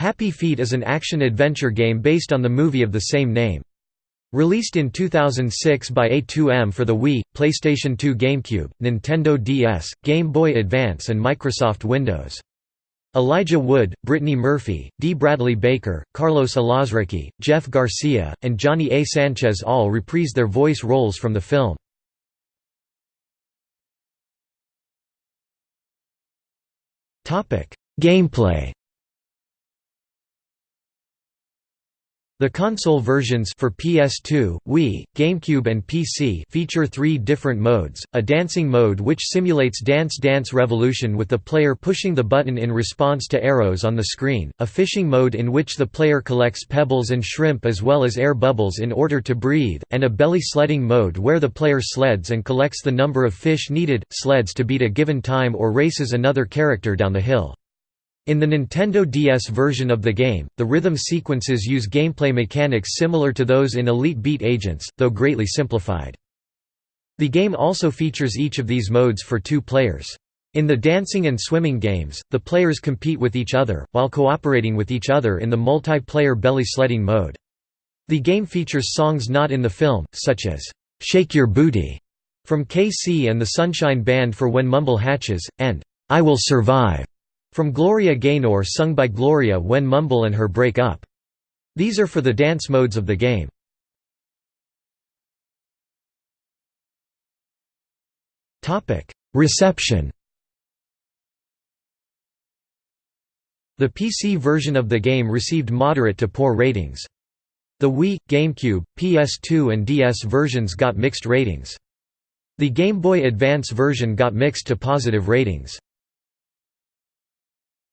Happy Feet is an action-adventure game based on the movie of the same name. Released in 2006 by A2M for the Wii, PlayStation 2 GameCube, Nintendo DS, Game Boy Advance and Microsoft Windows. Elijah Wood, Brittany Murphy, D. Bradley Baker, Carlos Alazraqui, Jeff Garcia, and Johnny A. Sanchez all reprised their voice roles from the film. Gameplay The console versions for PS2, Wii, GameCube and PC feature three different modes, a dancing mode which simulates Dance Dance Revolution with the player pushing the button in response to arrows on the screen, a fishing mode in which the player collects pebbles and shrimp as well as air bubbles in order to breathe, and a belly sledding mode where the player sleds and collects the number of fish needed, sleds to beat a given time or races another character down the hill. In the Nintendo DS version of the game, the rhythm sequences use gameplay mechanics similar to those in Elite Beat Agents, though greatly simplified. The game also features each of these modes for two players. In the dancing and swimming games, the players compete with each other, while cooperating with each other in the multiplayer belly sledding mode. The game features songs not in the film, such as, "'Shake Your Booty' from KC and the Sunshine Band for When Mumble Hatches, and "'I Will Survive' From Gloria Gaynor sung by Gloria when Mumble and her break up. These are for the dance modes of the game. Reception The PC version of the game received moderate to poor ratings. The Wii, GameCube, PS2 and DS versions got mixed ratings. The Game Boy Advance version got mixed to positive ratings.